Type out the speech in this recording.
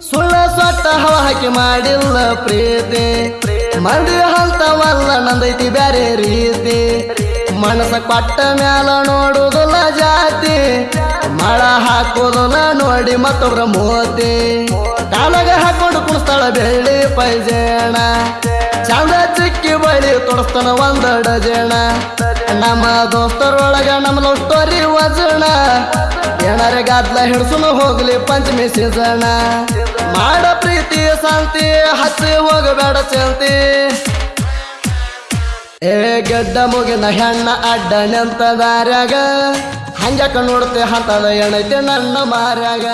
ಸುಳ್ಳ ಸೊಟ್ಟ ಹವ ಹಾಕಿ ಮಾಡಿಲ್ಲ ಪ್ರೀತಿ. ಮಂದಿ ಹಂತವಲ್ಲ, ನಂದೈತಿ ಬ್ಯಾರೆ ರೀತಿ. ಮನಸ ಕೊಟ್ಟ ಮ್ಯಾಲ ನೋಡುದಿಲ್ಲ ಜಾತಿ. ಮಳ ಹಾಕೋದಿಲ್ಲ ನೋಡಿ ಮತ್ತೊಬ್ರ ಮೋತಿ. ಕಾಲಗ ಹಾಕೊಂಡು ಕುಣಿಸ್ತಾಳ ಬೆಳ್ಳಿ ಪೈಜೇಣ. ಚಂದ ಚಿಕ್ಕಿ ಬಳಿ ತೊಡಸ್ತಾನ ಒಂದ ಡಜೇಣ ನಮ್ಮ ದೋಸ್ತರೊಳಗ ನಮ್ಮ ಲವ್ ವಜಣ ಏನಾರ ಗಾದ್ಲ ಹಿಡ್ಸುನು ಹೋಗ್ಲಿ ಪಂಚಮಿ ಸೀಸಣ ಮಾಡ ಪ್ರೀತಿ, ಶಾಂತಿ, ಹಚ್ಚಿ ಹೋಗಬೇಡ ಚಲ್ತಿ ಏ ಗಡ್ಡ ಮುಗಿನ ಹೆಣ್ಣ ಅಡ್ಡ ನಿಂತ ದಾರ್ಯಾಗ. ಹಂಗ್ಯಾಕ ನೋಡ್ತೆ ಹಂತದ ಎಣೈತೆ ನನ್ನ ಮಾರ್ಯಾಗ.